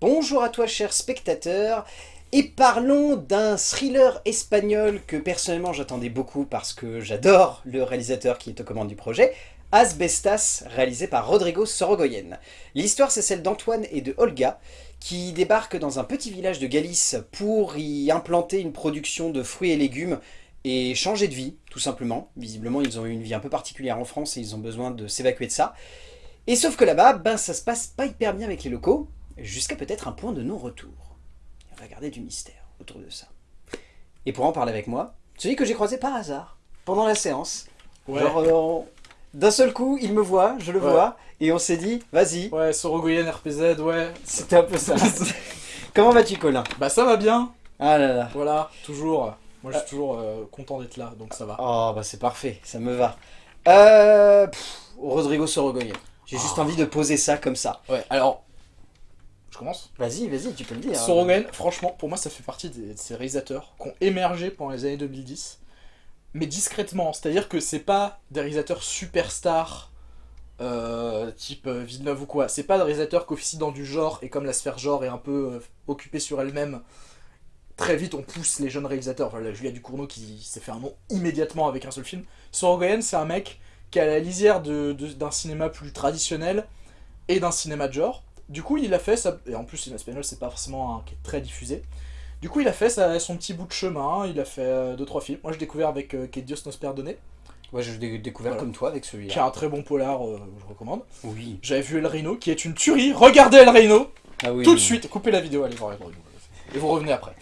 Bonjour à toi cher spectateur, et parlons d'un thriller espagnol que personnellement j'attendais beaucoup parce que j'adore le réalisateur qui est aux commandes du projet, Asbestas, réalisé par Rodrigo Sorogoyen. L'histoire c'est celle d'Antoine et de Olga, qui débarquent dans un petit village de Galice pour y implanter une production de fruits et légumes et changer de vie, tout simplement. Visiblement, ils ont eu une vie un peu particulière en France et ils ont besoin de s'évacuer de ça. Et sauf que là-bas, ben, ça se passe pas hyper bien avec les locaux, jusqu'à peut-être un point de non-retour. On va garder du mystère autour de ça. Et pour en parler avec moi, celui que j'ai croisé par hasard, pendant la séance. Genre, euh, d'un seul coup, il me voit, je le vois, et on s'est dit, vas-y. Ouais, Sorogoyen, RPZ, ouais. C'était un peu ça. Comment vas-tu, Colin? Bah ça va bien. Ah là là. Voilà, toujours. Moi, je suis toujours euh, content d'être là, donc ça va. Oh, bah c'est parfait, ça me va. Euh... Rodrigo Sorogoyen. J'ai juste Ah. envie de poser ça comme ça. Ouais, alors... Je commence Vas-y, vas-y, tu peux le dire. Sorogoyen, franchement, pour moi, ça fait partie des- de ces réalisateurs qui ont émergé pendant les années 2010, mais discrètement. C'est-à-dire que c'est pas des réalisateurs superstars, euh, type euh, Villeneuve ou quoi. C'est pas des réalisateurs qui officient dans du genre, et comme la sphère genre est un peu euh, occupée sur elle-même, très vite on pousse les jeunes réalisateurs. Voilà, Julia Ducournau qui s'est fait un nom immédiatement avec un seul film. Sorogoyen, c'est un mec qui est à la lisière de- de- d'un cinéma plus traditionnel et d'un cinéma de genre. Du coup, il a fait ça, et en plus, cinéma espagnol, c'est pas forcément un qui est très diffusé. Du coup, il a fait ça- son petit bout de chemin, il a fait 2-3 films. Moi, j'ai découvert avec euh, Que Dios nos perdonne, Ouais, je l'ai découvert Voilà. comme toi avec qui est celui-là. un très bon polar, euh, je recommande. Oui. J'avais vu El Reino, qui est une tuerie. Regardez El Reino Ah oui. tout de oui. suite. Coupez la vidéo, allez voir El Reino. Et vous revenez après.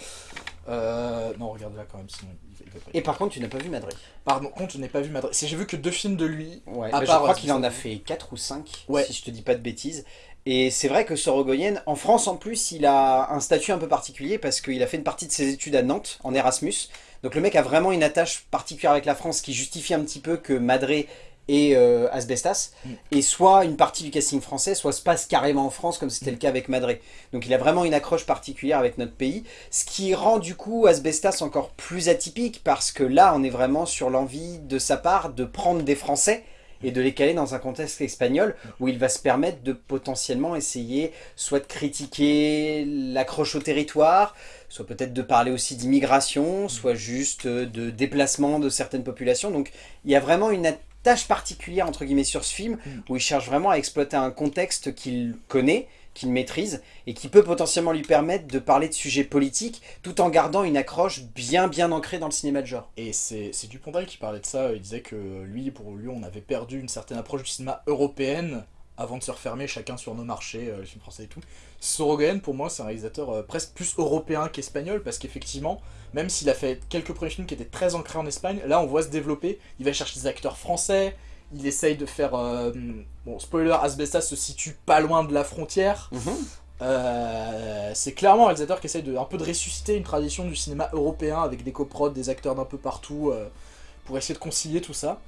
Euh, non, regardez-la quand même, sinon il va- Et par contre, tu n'as pas vu Madrid. Pardon, contre, je n'ai pas vu Madrid. Si j'ai vu que deux films de lui. Ouais. À bah, je part, crois euh, qu'il en a fait 4 ou 5, Ouais. si je te dis pas de bêtises. Et c'est vrai que Sorogoyen, en France en plus, il a un statut un peu particulier parce qu'il a fait une partie de ses études à Nantes, en Erasmus. Donc le mec a vraiment une attache particulière avec la France qui justifie un petit peu que Madré et euh, Asbestas. Mm. Et soit une partie du casting français, soit se passe carrément en France, comme c'était le cas avec Madré. Donc il a vraiment une accroche particulière avec notre pays. Ce qui rend du coup Asbestas encore plus atypique parce que là, on est vraiment sur l'envie de sa part de prendre des Français et de les caler dans un contexte espagnol où il va se permettre de potentiellement essayer soit de critiquer l'accroche au territoire, soit peut-être de parler aussi d'immigration, soit juste euh, de déplacement de certaines populations. Donc il y a vraiment une attache particulière entre guillemets sur ce film Mm. où il cherche vraiment à exploiter un contexte qu'il connaît, qu'il maîtrise et qui peut potentiellement lui permettre de parler de sujets politiques tout en gardant une accroche bien bien ancrée dans le cinéma de genre. Et c'est Dupontel qui parlait de ça. Il disait que lui, pour lui, on avait perdu une certaine approche du cinéma européenne avant de se refermer chacun sur nos marchés, euh, les français et tout. Sorogoyen, pour moi, c'est un réalisateur euh, presque plus européen qu'espagnol, parce qu'effectivement, même s'il a fait quelques premiers qui étaient très ancrés en Espagne, là on voit se développer, il va chercher des acteurs français, il essaye de faire... euh, bon, spoiler, Asbestas se situe pas loin de la frontière, euh, c'est clairement un réalisateur qui essaye de, un peu de ressusciter une tradition du cinéma européen avec des coprods, des acteurs d'un peu partout euh, pour essayer de concilier tout ça.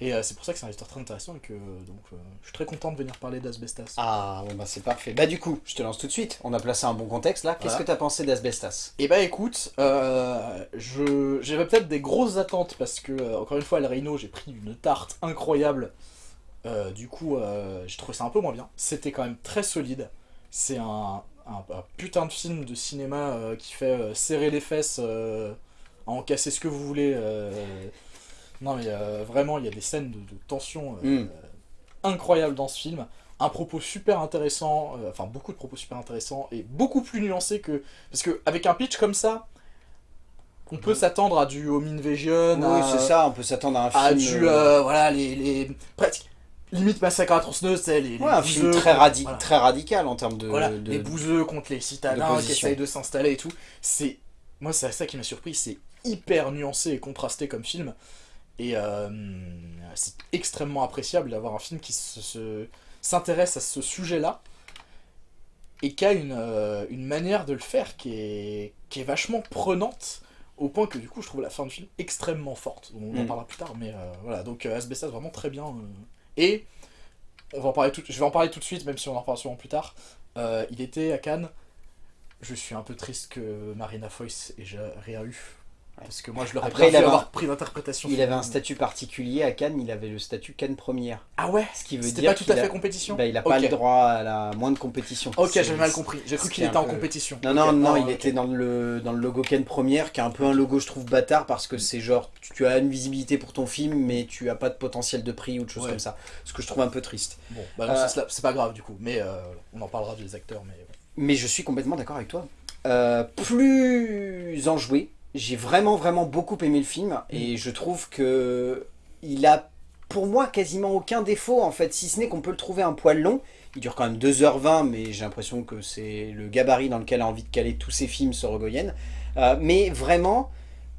Et euh, c'est pour ça que c'est un réalisateur très intéressant et que donc, euh, je suis très content de venir parler d'Asbestas. Ah bon bah c'est parfait. Bah du coup, je te lance tout de suite. On a placé un bon contexte là. Qu'est-ce Voilà. que t'as pensé d'Asbestas Et bah écoute, euh, je j'avais peut-être des grosses attentes parce que, euh, encore une fois, à El Reino, j'ai pris une tarte incroyable. Euh, du coup, euh, j'ai trouvé ça un peu moins bien. C'était quand même très solide. C'est un, un- un putain de film de cinéma euh, qui fait euh, serrer les fesses, euh, à en casser ce que vous voulez. Non mais euh, vraiment, il y a des scènes de, de tension euh, Mm. incroyables dans ce film. Un propos super intéressant, euh, enfin beaucoup de propos super intéressants et beaucoup plus nuancés que parce que avec un pitch comme ça, on peut s'attendre à du Home Invasion, Oui, à, c'est ça. On peut s'attendre à un à film. du euh, voilà les, les presque limite massacre à tronçonneuse, c'est les, les Ouais, un film très, contre- radi- voilà. très radical en termes de. Voilà, de- les bouseux contre les citadins qui essayent de s'installer et tout. C'est moi c'est ça qui m'a surpris, c'est hyper nuancé et contrasté comme film et euh, c'est extrêmement appréciable d'avoir un film qui se- se- s'intéresse à ce sujet-là et qui a une, euh, une manière de le faire qui est, qui est vachement prenante au point que du coup je trouve la fin du film extrêmement forte. On en Mm. parlera plus tard, mais euh, voilà, donc euh, Asbestas vraiment très bien. Et on va en parler tout, je vais en parler tout de suite, même si on en reparlera sûrement plus tard. Il était à Cannes. Je suis un peu triste que Marina Foïs ait rien eu. Parce que moi, je l'aurais pas un- avoir pris d'interprétation. Il avait un statut particulier à Cannes, il avait le statut Cannes première. Ah ouais Ce qui veut dire pas tout à fait a- compétition Bah, il a pas Ok. le droit à la moindre compétition. Ok, j'avais mal compris. J'ai cru qu'il était en compétition. Non, non, non, il ok. était dans le, dans le logo Ken première, qui est un peu un logo, je trouve, bâtard, parce que c'est genre, tu, as une visibilité pour ton film, mais tu as pas de potentiel de prix ou de choses Ouais. comme ça. Ce que je trouve un peu triste. Bon, bah Euh, c'est- c'est pas grave du coup, mais euh, on en parlera des acteurs. Mais Mais je suis complètement d'accord avec toi. Euh, plus enjoué, j'ai vraiment, vraiment beaucoup aimé le film, et je trouve que il a, pour moi, quasiment aucun défaut, en fait, si ce n'est qu'on peut le trouver un poil long. Il dure quand même 2h20, mais j'ai l'impression que c'est le gabarit dans lequel a envie de caler tous ses films, Sorogoyen. Euh, mais vraiment,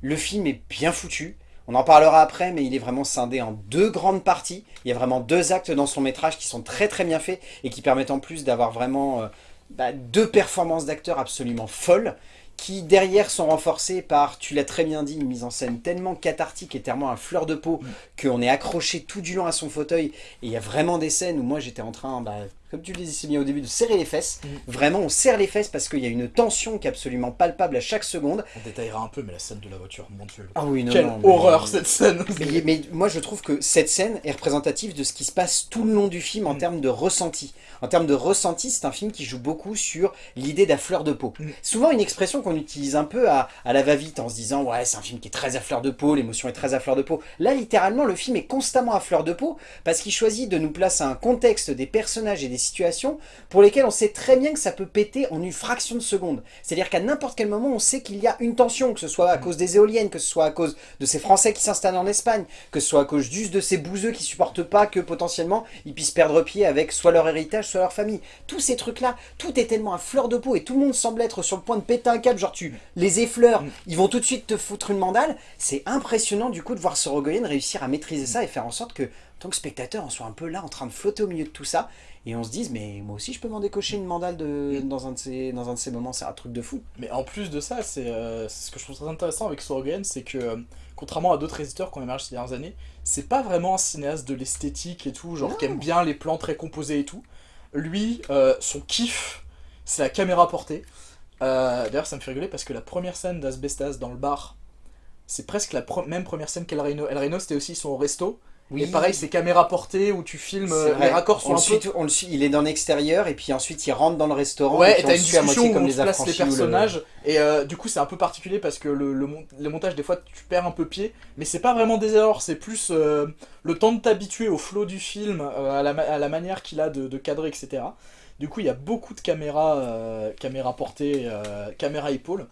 le film est bien foutu. On en parlera après, mais il est vraiment scindé en deux grandes parties. Il y a vraiment deux actes dans son métrage qui sont très très bien faits et qui permettent en plus d'avoir vraiment euh, bah, deux performances d'acteurs absolument folles qui derrière sont renforcées par, tu l'as très bien dit, une mise en scène tellement cathartique et tellement à fleur de peau qu'on est accroché tout du long à son fauteuil. Et il y a vraiment des scènes où moi j'étais en train, bah, comme tu le disais si bien au début, de serrer les fesses. Mm. Vraiment, on serre les fesses parce qu'il y a une tension qui est absolument palpable à chaque seconde. on détaillera un peu, mais la scène de la voiture, mon dieu. Ah oui, non, Quelle non, mais- horreur cette scène mais, mais moi je trouve que cette scène est représentative de ce qui se passe tout le long du film en Mm. termes de ressenti. En termes de ressenti, c'est un film qui joue beaucoup sur l'idée d'à fleur de peau. Mm. Souvent une expression qu'on utilise un peu à, à la va-vite en se disant ouais c'est un film qui est très à fleur de peau, l'émotion est très à fleur de peau. Là littéralement le film est constamment à fleur de peau parce qu'il choisit de nous placer un contexte des personnages et des situations pour lesquels on sait très bien que ça peut péter en une fraction de seconde. C'est-à-dire qu'à n'importe quel moment on sait qu'il y a une tension, que ce soit à Mm. cause des éoliennes, que ce soit à cause de ces Français qui s'installent en Espagne, que ce soit à cause juste de ces bouseux qui supportent pas que potentiellement ils puissent perdre pied avec soit leur héritage, soit leur famille. Tous ces trucs-là, tout est tellement à fleur de peau et tout le monde semble être sur le point de péter un câble, genre tu les effleures, Mm. ils vont tout de suite te foutre une mandale. C'est impressionnant du coup de voir Sorogoyen réussir à maîtriser ça et faire en sorte que, en tant que spectateur, on soit un peu là en train de flotter au milieu de tout ça et on se dise mais moi aussi je peux m'en décocher une mandale de, dans, un de ces, dans un de ces moments, c'est un truc de fou. Mais en plus de ça, c'est euh, ce que je trouve très intéressant avec Sorogoyen, c'est que euh, contrairement à d'autres réalisateurs qui ont émergé ces dernières années, c'est pas vraiment un cinéaste de l'esthétique et tout, genre qui aime bien les plans très composés et tout. Lui, euh, son kiff, c'est la caméra portée. D'ailleurs, ça me fait rigoler parce que la première scène d'Asbestas dans le bar, c'est presque la pre- même première scène qu'El Reno. El Reno, c'était aussi son resto. Et pareil, c'est caméra portée où tu filmes, euh, les raccords sont on un suit peu on le suit, il est dans l'extérieur et puis ensuite il rentre dans le restaurant Ouais, et t'as une discussion où comme on les place les le- personnages, et euh, du coup c'est un peu particulier parce que le, le, mon- le montage, des fois tu perds un peu pied, mais c'est pas vraiment des erreurs, c'est plus euh, le temps de t'habituer au flow du film, euh, à, la, ma- à la manière qu'il a de, de cadrer, etc. Du coup il y a beaucoup de caméras, caméras portées, caméras épaules,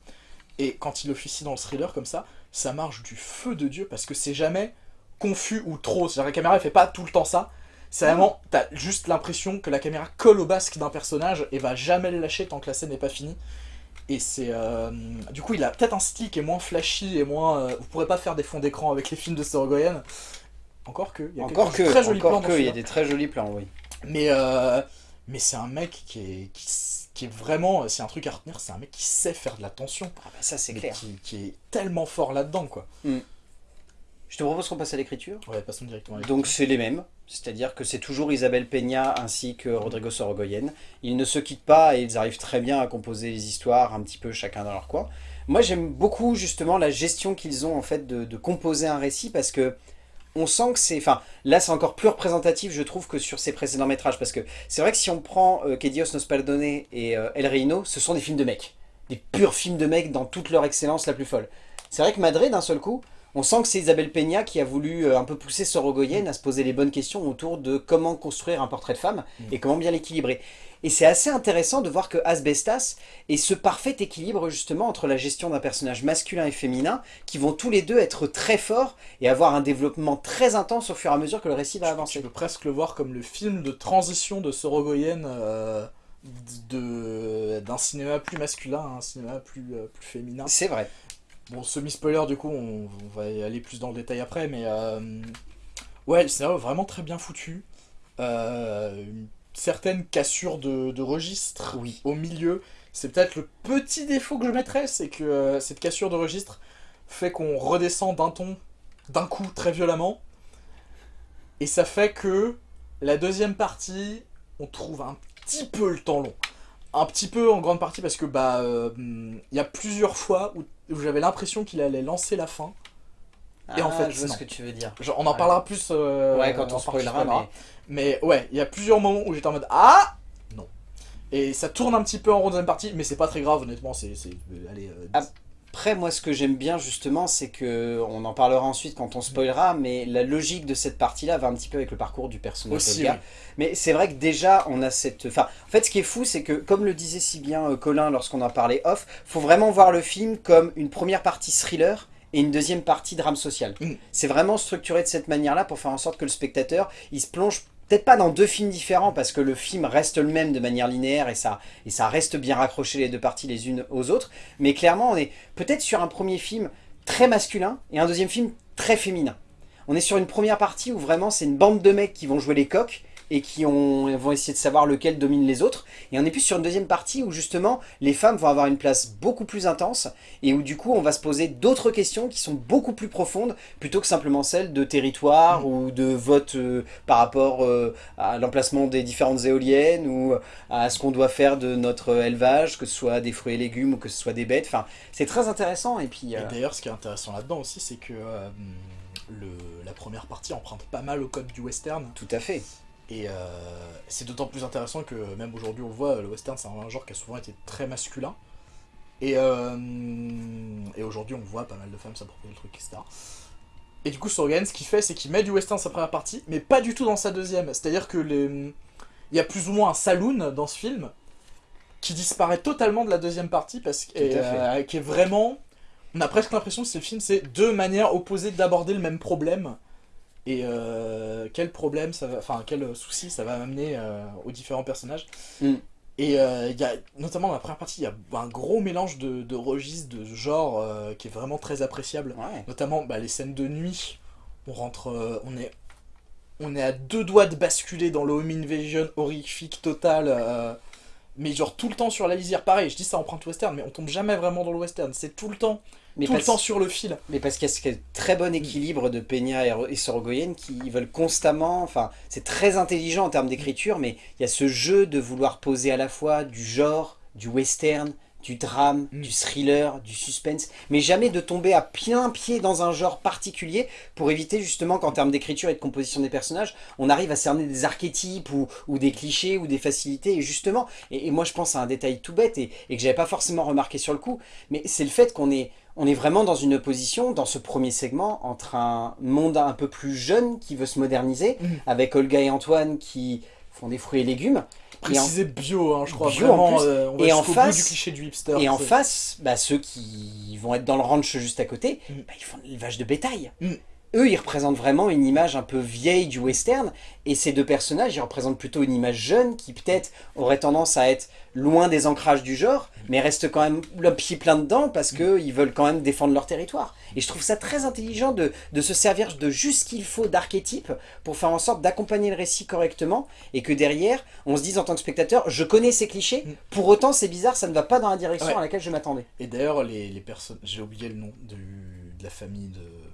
et quand il officie dans le thriller comme ça, ça marche du feu de Dieu parce que c'est jamais confus ou trop, c'est-à-dire la caméra elle fait pas tout le temps ça, c'est vraiment, t'as juste l'impression que la caméra colle au basque d'un personnage et va jamais le lâcher tant que la scène n'est pas finie. Et c'est. euh, du coup, il a peut-être un style qui est moins flashy et moins. euh, vous pourrez pas faire des fonds d'écran avec les films de Sorogoyen. Encore que. Il y a Encore que, très jolis encore que, il y a des très jolis plans, oui. Mais, euh, mais c'est un mec qui est, qui, est vraiment. C'est un truc à retenir, c'est un mec qui sait faire de la tension. Ah bah ça c'est clair. Qui, qui est tellement fort là-dedans, quoi. Je te propose qu'on passe à l'écriture. Ouais, passons directement avec Donc c'est les mêmes, c'est-à-dire que c'est toujours Isabelle Peña ainsi que Rodrigo Sorogoyen. Ils ne se quittent pas et ils arrivent très bien à composer les histoires un petit peu chacun dans leur coin. Moi j'aime beaucoup justement la gestion qu'ils ont en fait de, de composer un récit parce que on sent que c'est... Enfin là c'est encore plus représentatif je trouve que sur ses précédents métrages parce que c'est vrai que si on prend euh, Que Dios nos perdone et euh, El Reino, ce sont des films de mecs. Des purs films de mecs dans toute leur excellence la plus folle. C'est vrai que Madrid d'un seul coup, on sent que c'est Isabelle Peña qui a voulu euh, un peu pousser Sorogoyen à se poser les bonnes questions autour de comment construire un portrait de femme et comment bien l'équilibrer. Et c'est assez intéressant de voir que Asbestas est ce parfait équilibre justement entre la gestion d'un personnage masculin et féminin qui vont tous les deux être très forts et avoir un développement très intense au fur et à mesure que le récit va avancer. peux presque le voir comme le film de transition de Sorogoyen euh, d'un cinéma plus masculin à un cinéma plus, euh, plus féminin. C'est vrai. Bon, semi-spoiler, du coup, on, on va y aller plus dans le détail après, mais euh, ouais, le scénario est vraiment très bien foutu. Euh, une certaine cassure de, de registre Oui. au milieu. C'est peut-être le petit défaut que je mettrais, c'est que euh, cette cassure de registre fait qu'on redescend d'un ton d'un coup très violemment. Et ça fait que la deuxième partie, on trouve un petit peu le temps long. Un petit peu en grande partie parce que bah il y a plusieurs fois où où j'avais l'impression qu'il allait lancer la fin. Et en ah, fait, je vois ce que tu veux dire. on en parlera plus. Euh, ouais, quand on spoilera. Mais... mais ouais, il y a plusieurs moments où j'étais en mode Ah Non. Et ça tourne un petit peu en rond deuxième partie, mais c'est pas très grave, honnêtement. C'est. Allez. Euh, après, moi, ce que j'aime bien, justement, c'est que, on en parlera ensuite quand on spoilera, mais la logique de cette partie-là va un petit peu avec le parcours du personnage Aussi, Mais c'est vrai que déjà, on a cette... Enfin, en fait, ce qui est fou, c'est que, comme le disait si bien euh, Colin lorsqu'on en parlait off, faut vraiment voir le film comme une première partie thriller, et une deuxième partie drame social. Mm. C'est vraiment structuré de cette manière-là pour faire en sorte que le spectateur, il se plonge peut-être pas dans deux films différents parce que le film reste le même de manière linéaire et ça, et ça reste bien raccroché les deux parties les unes aux autres, mais clairement on est peut-être sur un premier film très masculin et un deuxième film très féminin. On est sur une première partie où vraiment c'est une bande de mecs qui vont jouer les coqs et qui ont, vont essayer de savoir lequel domine les autres. Et on est plus sur une deuxième partie où justement les femmes vont avoir une place beaucoup plus intense et où du coup on va se poser d'autres questions qui sont beaucoup plus profondes plutôt que simplement celles de territoire ou de vote euh, par rapport euh, à l'emplacement des différentes éoliennes ou à ce qu'on doit faire de notre élevage, que ce soit des fruits et légumes ou que ce soit des bêtes. Enfin, c'est très intéressant. Et puis. Euh, d'ailleurs, ce qui est intéressant là-dedans aussi, c'est que le, la première partie emprunte pas mal au code du western. Tout à fait. Et euh, c'est d'autant plus intéressant que même aujourd'hui on le voit, le western c'est un genre qui a souvent été très masculin. Et, euh, et aujourd'hui on voit pas mal de femmes s'approprier le truc, etc. Et du coup Sorgan, ce qu'il fait, c'est qu'il met du western dans sa première partie, mais pas du tout dans sa deuxième. C'est-à-dire que les... il y a plus ou moins un saloon dans ce film qui disparaît totalement de la deuxième partie parce qu'il euh, est vraiment... On a presque l'impression que ce film, c'est deux manières opposées d'aborder le même problème et euh, quel problème ça va, enfin quel souci ça va amener euh, aux différents personnages. Mm. Et euh, il y a, notamment dans la première partie, il y a un gros mélange de, de registres, de genre qui est vraiment très appréciable. Notamment bah, les scènes de nuit. On rentre, on est, on est à deux doigts de basculer dans le home invasion horrifique total. mais genre tout le temps sur la lisière, pareil, je dis ça emprunte western, mais on tombe jamais vraiment dans le western, c'est tout le temps mais tout le temps sur le fil. Mais parce qu'il y a ce très bon équilibre de Peña et Sorogoyen qui veulent constamment, enfin c'est très intelligent en termes d'écriture, mais il y a ce jeu de vouloir poser à la fois du genre, du western, du drame, mm. du thriller, du suspense, mais jamais de tomber à plein pied dans un genre particulier pour éviter justement qu'en termes d'écriture et de composition des personnages, on arrive à cerner des archétypes ou, des clichés ou des facilités. Et justement, et, moi je pense à un détail tout bête et, et que j'avais pas forcément remarqué sur le coup, mais c'est le fait qu'on est on est vraiment dans une opposition, dans ce premier segment, entre un monde un peu plus jeune qui veut se moderniser, mhm. avec Olga et Antoine qui font des fruits et légumes. Précisé bio, hein, je crois, vraiment, euh, et en face, du cliché du hipster. Et en face, bah, ceux qui vont être dans le ranch juste à côté, mhm. bah, ils font de l'élevage de bétail. Mhm eux, ils représentent vraiment une image un peu vieille du western, et ces deux personnages, ils représentent plutôt une image jeune, qui peut-être aurait tendance à être loin des ancrages du genre, mais reste quand même le pied plein dedans, parce qu'ils veulent quand même défendre leur territoire. Et je trouve ça très intelligent de, se servir de juste ce qu'il faut d'archétype, pour faire en sorte d'accompagner le récit correctement, et que derrière, on se dise en tant que spectateur, je connais ces clichés, mm. pour autant c'est bizarre, ça ne va pas dans la direction à laquelle je m'attendais. Et d'ailleurs, les, les personnes, j'ai oublié le nom de la famille de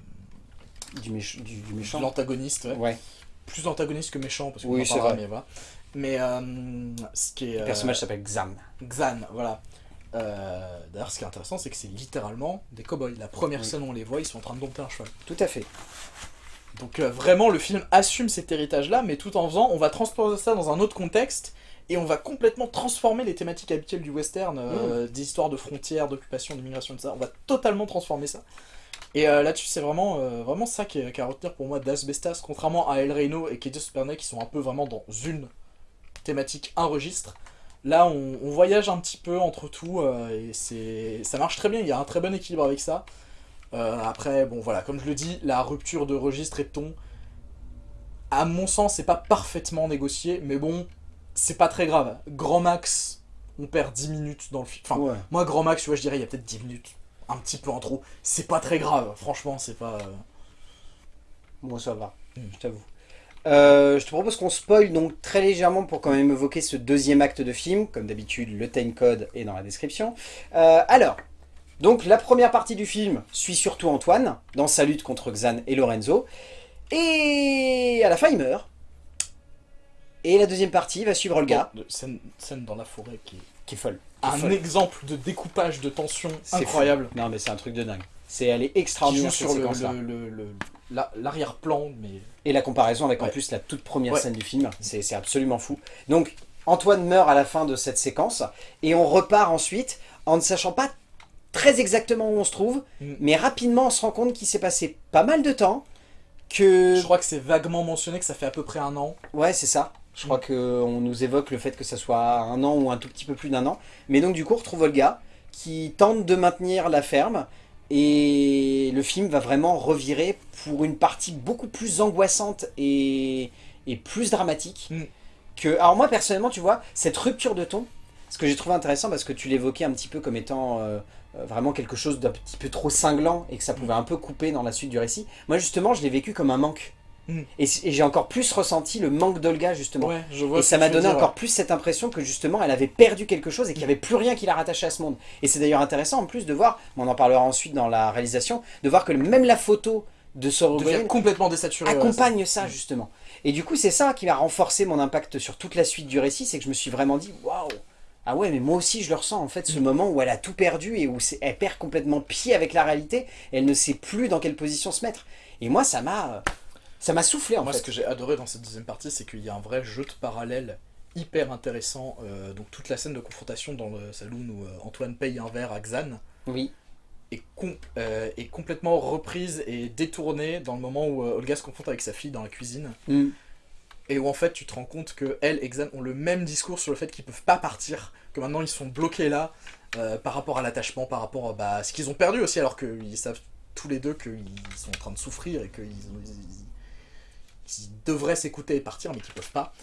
du, du, méchant. L'antagoniste, ouais. Plus antagoniste que méchant, parce que oui, c'est vrai. Mais, voilà. mais euh, ce qui est... Le personnage euh, s'appelle Xan. Xan, voilà. Euh, d'ailleurs, ce qui est intéressant, c'est que c'est littéralement des cowboys. La première scène où on les voit, ils sont en train de dompter un cheval. Tout à fait. Donc vraiment, le film assume cet héritage-là, mais tout en faisant, on va transposer ça dans un autre contexte, et on va complètement transformer les thématiques habituelles du western, mmh. des histoires de frontières, d'occupation, d'immigration, ça. On va totalement transformer ça. Et euh, là-dessus, c'est vraiment, euh, vraiment ça qui est, à retenir pour moi d'Asbestas, contrairement à El Reino et Katie Supernet qui sont un peu vraiment dans une thématique, un registre. Là, on, voyage un petit peu entre tout euh, et ça marche très bien, il y a un très bon équilibre avec ça. après, bon voilà, comme je le dis, la rupture de registre et de ton, à mon sens, c'est pas parfaitement négocié, mais bon, c'est pas très grave. Grand max, on perd 10 minutes dans le film. Enfin, moi, grand max, tu vois, je dirais, il y a peut-être 10 minutes un petit peu en trop. C'est pas très grave, franchement, c'est pas... Bon, euh. ça va, hmm. je t'avoue. Euh, je te propose qu'on spoil donc très légèrement pour quand même évoquer ce deuxième acte de film. Comme d'habitude, le time code est dans la description. Euh, alors, donc la première partie du film suit surtout Antoine dans sa lutte contre Xan et Lorenzo. Et à la fin, il meurt. Et la deuxième partie va suivre Olga. scène, scène, dans la forêt qui est qui est folle. qui est Un folle. exemple de découpage de tension C'est incroyable. fou. Non mais c'est un truc de dingue. C'est elle est extraordinaire sur l'arrière-plan, mais Et la comparaison avec en plus la toute première Ouais. scène du film, c'est c'est absolument fou. Donc Antoine meurt à la fin de cette séquence et on repart ensuite en ne sachant pas très exactement où on se trouve, Mm. mais rapidement on se rend compte qu'il s'est passé pas mal de temps, que... je crois que c'est vaguement mentionné que ça fait à peu près un an. Ouais c'est ça. Je crois qu'on nous évoque le fait que ça soit un an ou un tout petit peu plus d'un an. Mais donc du coup on retrouve Olga qui tente de maintenir la ferme et le film va vraiment revirer pour une partie beaucoup plus angoissante et, et plus dramatique. Mm. Que, alors moi personnellement tu vois, cette rupture de ton, ce que j'ai trouvé intéressant parce que tu l'évoquais un petit peu comme étant euh, euh, vraiment quelque chose d'un petit peu trop cinglant et que ça pouvait un peu couper dans la suite du récit. Moi justement je l'ai vécu comme un manque. Mm. Et, et j'ai encore plus ressenti le manque d'Olga justement. Ouais, je vois. Et ça m'a donné dire, encore plus cette impression que justement elle avait perdu quelque chose et qu'il n'y avait plus rien qui la rattachait à ce monde. Et c'est d'ailleurs intéressant en plus de voir, on en parlera ensuite dans la réalisation, de voir que même la photo de devient complètement désaturé. ouais, accompagne ça justement. Et du coup c'est ça qui va renforcer mon impact sur toute la suite du récit, c'est que je me suis vraiment dit waouh ah ouais mais moi aussi je le ressens en fait ce Mm. moment où elle a tout perdu et où elle perd complètement pied avec la réalité, elle ne sait plus dans quelle position se mettre. Et moi ça m'a ça m'a soufflé en Moi, fait. ce que j'ai adoré dans cette deuxième partie, c'est qu'il y a un vrai jeu de parallèle hyper intéressant. euh, donc, toute la scène de confrontation dans le saloon où euh, Antoine paye un verre à Xan Oui. est, com- euh, est complètement reprise et détournée dans le moment où Olga se confronte avec sa fille dans la cuisine. Mm. Et où en fait, tu te rends compte que elle et Xan ont le même discours sur le fait qu'ils peuvent pas partir, que maintenant ils sont bloqués là par rapport à l'attachement, par rapport à bah, ce qu'ils ont perdu aussi, alors qu'ils savent tous les deux qu'ils sont en train de souffrir et qu'ils ils devraient s'écouter et partir, mais qu'ils peuvent pas.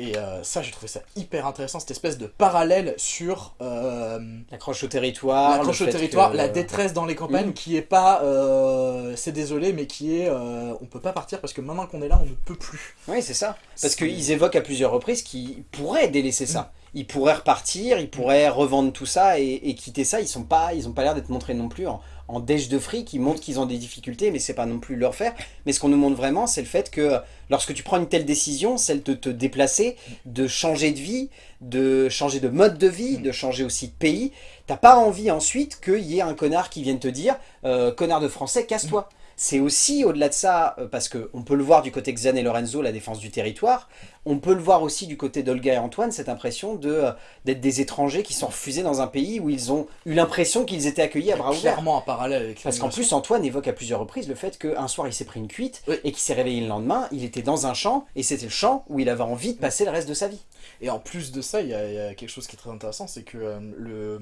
Et euh, ça, j'ai trouvé ça hyper intéressant, cette espèce de parallèle sur euh, L'accroche au territoire. l'accroche au territoire, que- la détresse dans les campagnes, Mm. qui est pas euh, c'est désolé, mais qui est euh, on peut pas partir parce que maintenant qu'on est là, on ne peut plus. Oui, c'est ça. Parce qu'ils évoquent à plusieurs reprises qu'ils pourraient délaisser Mm. ça. Ils pourraient repartir, ils pourraient revendre tout ça et, et quitter ça. Ils sont pas, ils ont pas l'air d'être montrés non plus en, en déche de fric. Ils montrent qu'ils ont des difficultés, mais c'est pas non plus leur faire. Mais ce qu'on nous montre vraiment, c'est le fait que lorsque tu prends une telle décision, celle de te déplacer, de changer de vie, de changer de mode de vie, de changer aussi de pays, t'as pas envie ensuite qu'il y ait un connard qui vienne te dire euh, connard de français, casse-toi. C'est aussi au-delà de ça, euh, parce qu'on peut le voir du côté Xan et Lorenzo, la défense du territoire, on peut le voir aussi du côté d'Olga et Antoine, cette impression de euh, d'être des étrangers qui sont refusés dans un pays où ils ont eu l'impression qu'ils étaient accueillis à bras ouverts. Clairement un parallèle avec Parce qu'en plus, Antoine évoque à plusieurs reprises le fait qu'un soir il s'est pris une cuite Oui. et qu'il s'est réveillé le lendemain, il était dans un champ et c'était le champ où il avait envie de passer le reste de sa vie. Et en plus de ça, il y, a- il y a quelque chose qui est très intéressant, c'est que euh, le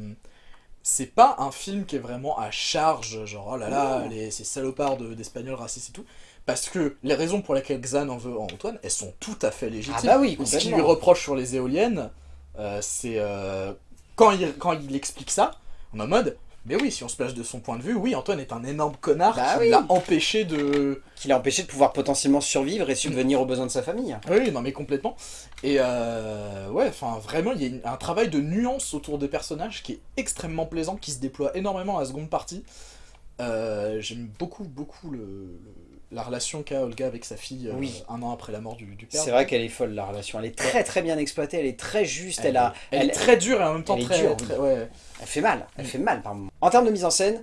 c'est pas un film qui est vraiment à charge, genre oh là là, les, ces salopards de- d'espagnols racistes et tout. Parce que les raisons pour lesquelles Xan en veut à Antoine, elles sont tout à fait légitimes. Ah bah oui, Ce qu'il lui reproche sur les éoliennes, euh, c'est euh, quand, il, quand il explique ça, on est en mode, mais oui, si on se place de son point de vue, oui, Antoine est un énorme connard Bah qui oui. l'a empêché de, Qui l'a empêché de pouvoir potentiellement survivre et subvenir aux besoins de sa famille. Oui, non mais complètement. Et euh, ouais, enfin vraiment, il y a un travail de nuance autour des personnages qui est extrêmement plaisant, qui se déploie énormément à la seconde partie. Euh, J'aime beaucoup, beaucoup le, le- la relation qu'a Olga avec sa fille euh, un an après la mort du, du père. C'est vrai qu'elle est folle la relation, elle est très très bien exploitée, elle est très juste, elle, a, elle, elle- est très dure et en même temps elle très, dure, très- ouais. Elle fait mal, elle Mm. fait mal par moment. En termes de mise en scène,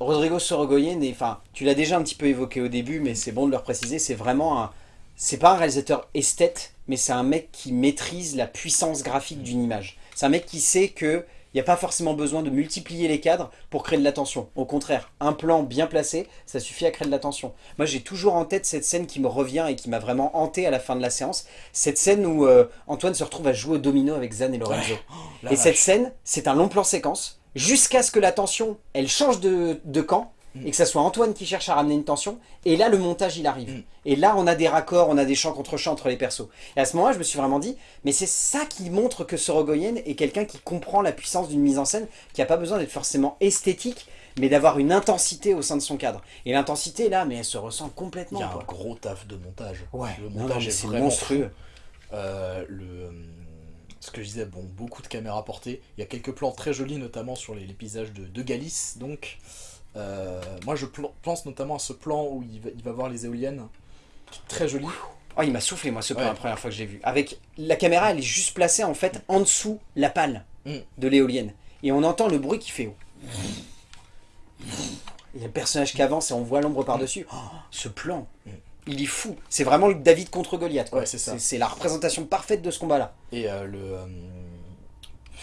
Rodrigo Sorogoyen, est- enfin, tu l'as déjà un petit peu évoqué au début, mais c'est bon de le préciser, c'est vraiment un... C'est pas un réalisateur esthète, mais c'est un mec qui maîtrise la puissance graphique d'une image. C'est un mec qui sait que il n'y a pas forcément besoin de multiplier les cadres pour créer de l'attention. Au contraire, un plan bien placé, ça suffit à créer de l'attention. Moi, j'ai toujours en tête cette scène qui me revient et qui m'a vraiment hanté à la fin de la séance. Cette scène où euh, Antoine se retrouve à jouer au domino avec Zan et Lorenzo. La Et vache. cette scène, c'est un long plan séquence, jusqu'à ce que la tension, elle change de, de camp, Mm. et que ça soit Antoine qui cherche à ramener une tension, et là, le montage, il arrive. Mm. Et là, on a des raccords, on a des chants contre chants entre les persos. Et à ce moment-là, je me suis vraiment dit, mais c'est ça qui montre que Sorogoyen est quelqu'un qui comprend la puissance d'une mise en scène, qui n'a pas besoin d'être forcément esthétique, mais d'avoir une intensité au sein de son cadre. Et l'intensité, là, mais elle se ressent complètement. Il y a un gros taf de montage. Ouais, le non, non, montage est vraiment monstrueux. Euh, le, euh, ce que je disais, bon, beaucoup de caméras portées. Il y a quelques plans très jolis, notamment sur les, les paysages de, de Galice. Donc, moi, je pense notamment à ce plan où il va, il va voir les éoliennes, qui est très joli. Oh, il m'a soufflé, moi, ce plan, Ouais. la première fois que j'ai vu. Avec la caméra, elle est juste placée, en fait, en dessous la pale Mm. de l'éolienne. Et on entend le bruit qui fait... Il y a le personnage qui avance et on voit l'ombre par-dessus. Oh, ce plan, Mm. il est fou. C'est vraiment le David contre Goliath. Ouais, c'est la représentation parfaite de ce combat-là. Et euh, le. euh,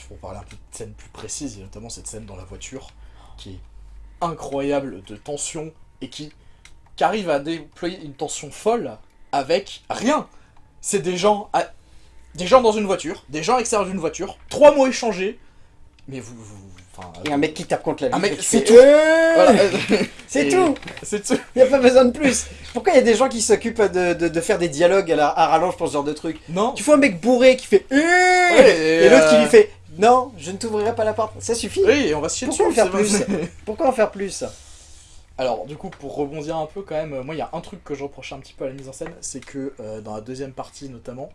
pour parler un peu de scène plus précise, a notamment cette scène dans la voiture qui est incroyable de tension et qui, qui arrive à déployer une tension folle avec rien. C'est des gens, à- des gens dans une voiture, des gens à l'extérieur d'une voiture, trois mots échangés, mais vous. vous- enfin, Et un mec qui tape contre la vitre c'est tout. Euh voilà. C'est Et- tout C'est tout. Il n'y a pas besoin de plus Pourquoi il y a des gens qui s'occupent de, de- de faire des dialogues à, la, à rallonge pour ce genre de truc? Non. Tu vois un mec bourré qui fait Euh Ouais, Et l'autre qui euh, lui fait Non, je ne t'ouvrirai pas la porte. Ça suffit Oui, on va se chier Pourquoi dessus. en faire plus. Pourquoi en faire plus Alors, du coup, pour rebondir un peu quand même, euh, moi, il y a un truc que je reprochais un petit peu à la mise en scène, c'est que euh, dans la deuxième partie notamment,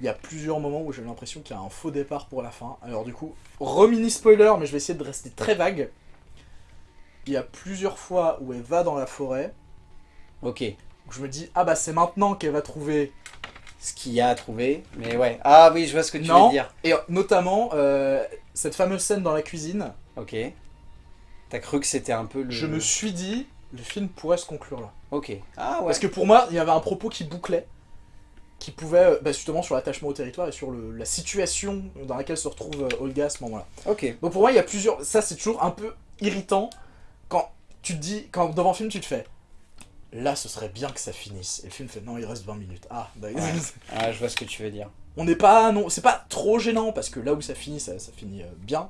il y a plusieurs moments où j'ai l'impression qu'il y a un faux départ pour la fin. Alors, du coup, remini spoiler, mais je vais essayer de rester très vague. Il y a plusieurs fois où elle va dans la forêt, Ok, où je me dis, ah bah c'est maintenant qu'elle va trouver. Ce qu'il y a à trouver, mais ouais. Ah oui, je vois ce que tu Non. veux dire. Et euh, notamment, euh, cette fameuse scène dans la cuisine, Ok. T'as cru que c'était un peu le... je me suis dit, le film pourrait se conclure là. Ok. Ah ouais. Parce que pour moi, il y avait un propos qui bouclait, qui pouvait, euh, bah, justement, sur l'attachement au territoire et sur le- la situation dans laquelle se retrouve Olga à ce moment-là. Ok. Donc pour moi, il y a plusieurs. Ça, c'est toujours un peu irritant quand tu te dis, quand devant le film, tu te fais. Là, ce serait bien que ça finisse. Et le film fait non, il reste 20 minutes. Ah, bah, Ouais. Ah, je vois ce que tu veux dire. on n'est pas. Non, c'est pas trop gênant parce que là où ça finit, ça, ça finit euh, bien.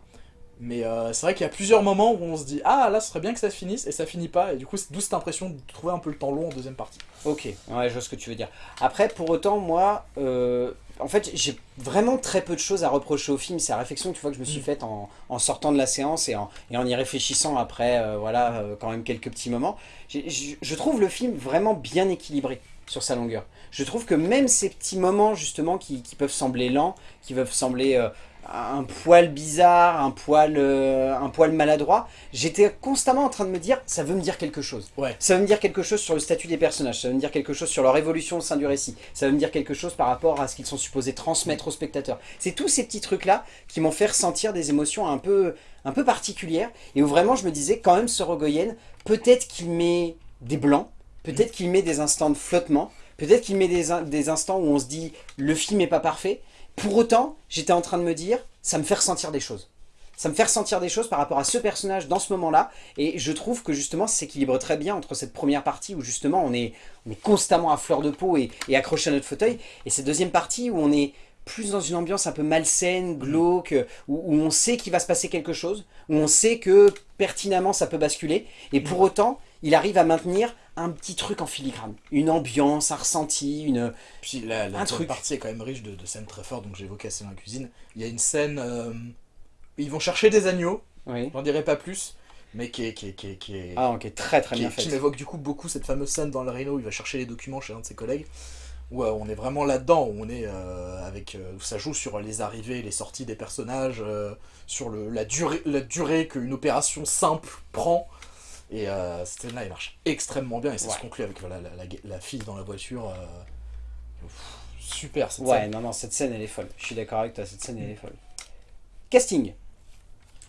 Mais euh, c'est vrai qu'il y a plusieurs moments où on se dit ah là ce serait bien que ça finisse et ça finit pas et du coup c'est d'où cette impression de trouver un peu le temps long en deuxième partie. Ok, ouais, je vois ce que tu veux dire. Après, pour autant, moi, euh, en fait, j'ai vraiment très peu de choses à reprocher au film. C'est la réflexion tu vois, que je me suis Mm. faite en, en sortant de la séance et en, et en y réfléchissant après, euh, voilà, euh, quand même quelques petits moments. Je, je trouve le film vraiment bien équilibré sur sa longueur. Je trouve que même ces petits moments, justement, qui, qui peuvent sembler lents, qui peuvent sembler euh, un poil bizarre, un poil, euh, un poil maladroit, j'étais constamment en train de me dire, ça veut me dire quelque chose. Ouais. Ça veut me dire quelque chose sur le statut des personnages, ça veut me dire quelque chose sur leur évolution au sein du récit, ça veut me dire quelque chose par rapport à ce qu'ils sont supposés transmettre aux spectateurs. C'est tous ces petits trucs-là qui m'ont fait ressentir des émotions un peu, un peu particulières, et où vraiment je me disais, quand même, Sorogoyen, peut-être qu'il met des blancs, peut-être qu'il met des instants de flottement, peut-être qu'il met des, des instants où on se dit, le film n'est pas parfait. Pour autant, j'étais en train de me dire, ça me fait ressentir des choses. Ça me fait ressentir des choses par rapport à ce personnage dans ce moment-là, et je trouve que justement ça s'équilibre très bien entre cette première partie où justement on est, on est constamment à fleur de peau et, et accroché à notre fauteuil, et cette deuxième partie où on est plus dans une ambiance un peu malsaine, glauque, où, où on sait qu'il va se passer quelque chose, où on sait que pertinemment ça peut basculer, et pour autant il arrive à maintenir un petit truc en filigrane, une ambiance, un ressenti, une... Puis la, la Un truc. partie est quand même riche de, de scènes très fortes, donc la scène dans la cuisine. Il y a une scène euh, où ils vont chercher des agneaux, Oui. j'en dirai pas plus, mais qui est, qui est, qui est, qui est- Ah ok, très très qui, bien est- qui m'évoque du coup beaucoup cette fameuse scène dans le Rhino où il va chercher les documents chez un de ses collègues, où euh, on est vraiment là-dedans, où on est euh, avec, où ça joue sur les arrivées et les sorties des personnages, sur le, la durée, la durée qu'une opération simple prend. Et euh, cette scène-là, elle marche extrêmement bien et ça Ouais. se conclut avec voilà, la, la- la fille dans la voiture. euh, super cette Ouais, scène. non, non, cette scène, elle est folle. Je suis d'accord avec toi, cette scène, elle est folle. Casting.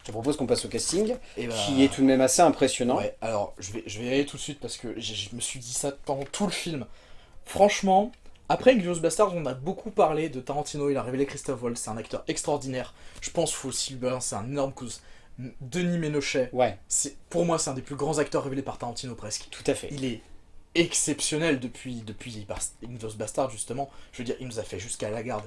Je te propose qu'on passe au casting, Et bah, qui est tout de même assez impressionnant. Ouais, alors je vais, je vais y aller tout de suite parce que je me suis dit ça pendant tout le film. Franchement, après Inglourious Bastards, on a beaucoup parlé de Tarantino, il a révélé Christophe Waltz, c'est un acteur extraordinaire. Je pense Full Silver, c'est un énorme coup. Denis Ménochet, Ouais, pour moi c'est un des plus grands acteurs révélés par Tarantino presque. tout à fait. Il est exceptionnel depuis depuis Inglourious Bastards justement. Je veux dire, il nous a fait jusqu'à la garde.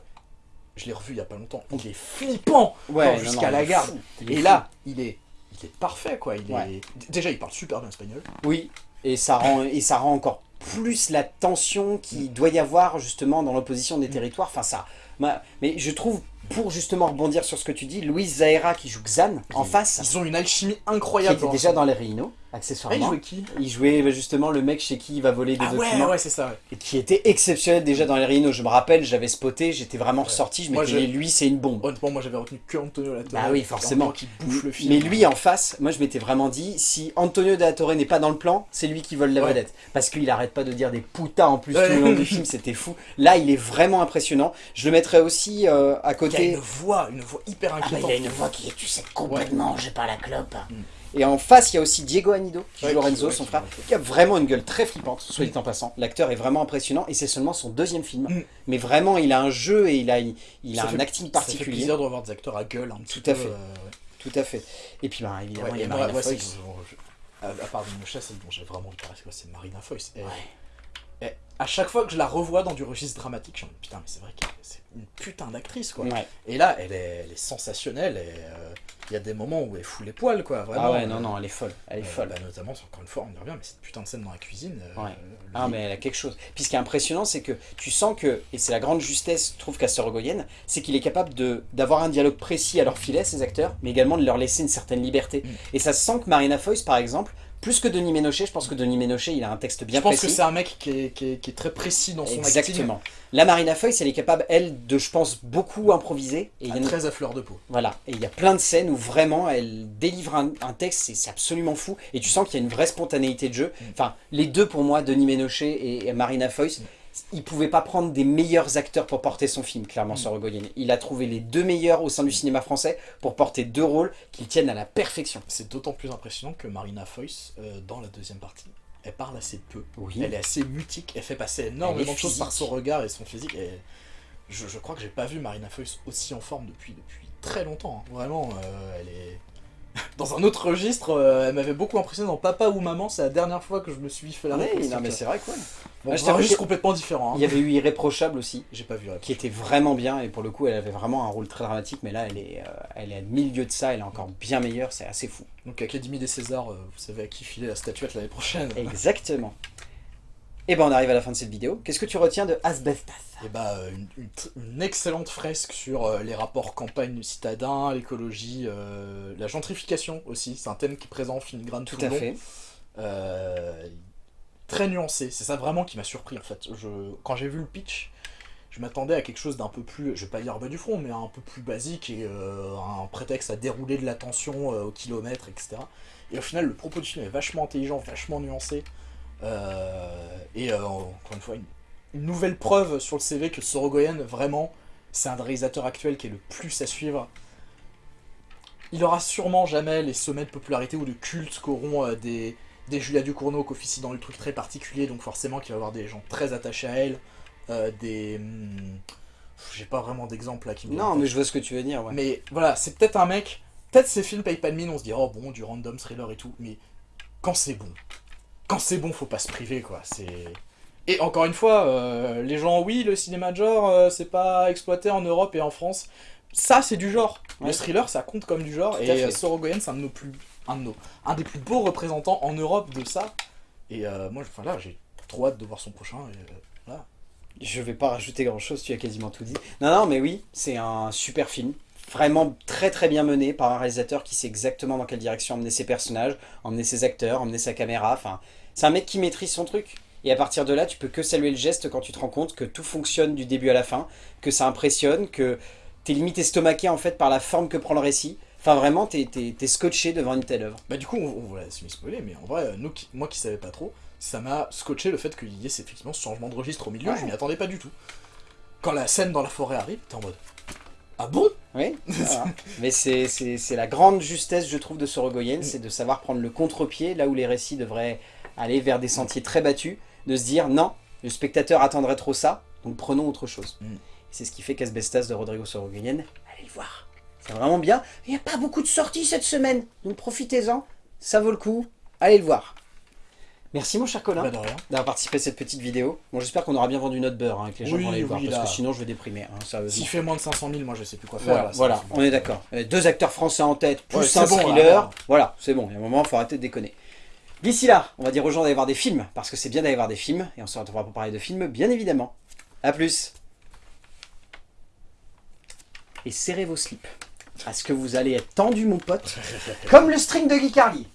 Je l'ai revu il y a pas longtemps. Il est flippant. Ouais, jusqu'à la garde. fou, Et fou. là, il est il est parfait quoi. Il Ouais. est déjà il parle super bien espagnol. Oui, et ça rend, et ça rend encore plus la tension qu'il doit y avoir justement dans l'opposition des territoires. Enfin, ça. ma- Mais je trouve pour justement rebondir sur ce que tu dis, Louise Zahera qui joue Xan en face, Ils ont une alchimie qui incroyable. était déjà dans les Rhino, Ah, il accessoirement. jouait qui Il jouait bah, justement le mec chez qui il va voler des Ah ouais, documents. ouais, c'est ça. ouais. Et qui était exceptionnel déjà dans les Rhino. Je me rappelle, j'avais spoté, j'étais vraiment ressorti, je m'étais je- dit, lui c'est une bombe. Honnêtement, moi j'avais retenu que Antonio Latorre. Bah oui, forcément. Qui bouffe le film. Mais lui en face, moi je m'étais vraiment dit, si Antonio de la Torre n'est pas dans le plan, c'est lui qui vole la Ouais. vedette. Parce qu'il arrête pas de dire des putas en plus Ouais. tout le long du film, c'était fou. Là il est vraiment impressionnant. Je le mettrais aussi euh, à Il y a une voix, une voix hyper Ah bah, inquiétante. il a une voix qui est, tu sais, complètement, j'ai pas la clope. Mm. Et en face, il y a aussi Diego Anido, qui Ouais, joue Lorenzo, ouais, son frère, qui a vraiment une gueule très flippante, soit dit en passant. L'acteur est vraiment impressionnant, et c'est seulement son deuxième film. Mm. Mais vraiment, il a un jeu et il a, il a Ça un fait- acting Ça fait particulier. plaisir de revoir des acteurs à gueule un petit Tout à peu, fait. euh, ouais. Tout à fait. Et puis, bah, évidemment, Ouais, il y a Marina Foïs. à, part Dinocha, celle dont j'ai vraiment envie de parler, C'est Marina Foïs. Et, à chaque fois que je la revois dans du registre dramatique, je me dis putain, mais c'est vrai que c'est une putain d'actrice quoi. Ouais. Et là, elle est, elle est sensationnelle et euh, il y a des moments où elle fout les poils quoi. Vraiment, Ah ouais, non, non, elle est folle. Elle est euh, folle. bah, notamment, encore une fois, on y revient, mais cette putain de scène dans la cuisine. euh, Ouais. Ah mais elle a quelque chose. Puis ce qui est impressionnant, c'est que tu sens que, et c'est la grande justesse, je trouve, Sorogoyen, c'est qu'il est capable d'avoir un dialogue précis à leur filet, ces acteurs, mais également de leur laisser une certaine liberté. Mm. Et ça se sent que Marina Foïs, par exemple, plus que Denis Ménochet, je pense que Denis Ménochet, il a un texte bien je pense précis. que c'est un mec qui est, qui est- qui est très précis dans son acting. Exactement. La Marina Foïs, elle est capable, elle, de, je pense, beaucoup improviser. Et il y Ah, en a- très à fleur de peau. Voilà, et il y a plein de scènes où vraiment elle délivre un, un texte, c'est absolument fou, et tu sens qu'il y a une vraie spontanéité de jeu. Mm. Enfin, les deux pour moi, Denis Ménochet et, et Marina Foïs, ils pouvaient pas prendre des meilleurs acteurs pour porter son film, clairement, Mm. sur Rogoyen. Il a trouvé les deux meilleurs au sein du cinéma français pour porter deux rôles qu'ils tiennent à la perfection. C'est d'autant plus impressionnant que Marina Foïs, euh, dans la deuxième partie, elle parle assez peu. Oui. Elle est assez mutique, elle fait passer énormément de choses par son regard et son physique. Et je, je crois que j'ai pas vu Marina Foïs aussi en forme depuis, depuis très longtemps. hein. Vraiment, euh, elle est. Dans un autre registre, euh, elle m'avait beaucoup impressionné dans Papa ou Maman, c'est la dernière fois que je me suis fait la réflexion. non mais c'est vrai quoi. Bon, Ah, que- complètement différent. hein. Il y avait eu Irréprochable aussi, J'ai pas vu. qui était vraiment bien, et pour le coup elle avait vraiment un rôle très dramatique, mais là elle est, euh, elle est à milieu de ça, elle est encore bien meilleure, c'est assez fou. Donc Académie des Césars, euh, vous savez à qui filer la statuette l'année prochaine. Exactement. Et ben on arrive à la fin de cette vidéo. Qu'est-ce que tu retiens de Asbestas? Et bah, euh, une, une tr- une excellente fresque sur euh, les rapports campagne-citadin, l'écologie, euh, la gentrification aussi. C'est un thème qui est présent en filigrane tout, Tout à long. fait. Très nuancé. C'est ça vraiment qui m'a surpris en fait. Je, quand j'ai vu le pitch, je m'attendais à quelque chose d'un peu plus, je vais pas dire bas du front, mais un peu plus basique et euh, un prétexte à dérouler de la tension euh, au kilomètre, etc. Et au final, le propos du film est vachement intelligent, vachement nuancé. Euh, et encore une fois, une, nouvelle preuve sur le CV que Sorogoyen, vraiment, c'est un des réalisateurs actuels qui est le plus à suivre. Il aura sûrement jamais les sommets de popularité ou de culte qu'auront des, des Julia Ducournau qui officient dans des trucs très particuliers, donc forcément qu'il va y avoir des gens très attachés à elle, euh, des... hmm, J'ai pas vraiment d'exemple là qui me Non, mais je vois ce que tu veux dire. Ouais. Mais voilà, c'est peut-être un mec. Peut-être ces films payent pas de mine, on se dit oh bon, du random thriller et tout, mais quand c'est bon, quand c'est bon, faut pas se priver quoi. C'est et encore une fois, euh, les gens, oui, le cinéma de genre, euh, c'est pas exploité en Europe et en France. Ça, c'est du genre. Ouais. Le thriller, ça compte comme du genre. Tout et Sorogoyen, c'est un de nos plus, un des plus beaux représentants en Europe de ça. Et euh, moi, enfin là, j'ai trop hâte de voir son prochain. Et, euh, voilà. Je vais pas rajouter grand chose, tu as quasiment tout dit. Non, non, mais oui, c'est un super film. Vraiment très très bien mené par un réalisateur qui sait exactement dans quelle direction emmener ses personnages, emmener ses acteurs, emmener sa caméra. Enfin, c'est un mec qui maîtrise son truc. Et à partir de là, tu peux que saluer le geste quand tu te rends compte que tout fonctionne du début à la fin, que ça impressionne, que t'es limite estomaqué en fait par la forme que prend le récit. Enfin, vraiment, t'es scotché devant une telle œuvre. Bah du coup, on, on va se spoiler, mais en vrai, euh, nous, qui- moi qui savais pas trop, ça m'a scotché le fait qu'il y ait effectivement ce changement de registre au milieu, Ouais. je m'y attendais pas du tout. Quand la scène dans la forêt arrive, t'es en mode Ah bon? Oui, voilà. mais c'est la grande justesse, je trouve, de Sorogoyen, c'est de savoir prendre le contre-pied là où les récits devraient aller vers des sentiers très battus, de se dire non, le spectateur attendrait trop ça, donc prenons autre chose. Mm. C'est ce qui fait qu'Asbestas de Rodrigo Sorogoyen, allez le voir. C'est vraiment bien. Il n'y a pas beaucoup de sorties cette semaine, donc profitez-en, ça vaut le coup, allez le voir. Merci mon cher Colin Bah d'avoir participé à cette petite vidéo. Bon, j'espère qu'on aura bien vendu notre beurre, hein, que les gens Oui, vont aller le oui, voir, parce que sinon je vais déprimer, hein, sérieusement. S'il fait moins de 500 000, moi je sais plus quoi faire. Voilà, là, on est d'accord. Deux acteurs français en tête, plus Ouais, un bon, thriller. voilà, c'est bon. Il y a un moment, il faut arrêter de déconner. D'ici là, on va dire aux gens d'aller voir des films, parce que c'est bien d'aller voir des films, et on se retrouvera pour parler de films, bien évidemment. A plus et serrez vos slips. Parce que vous allez être tendu, mon pote, comme le string de Guy Carly.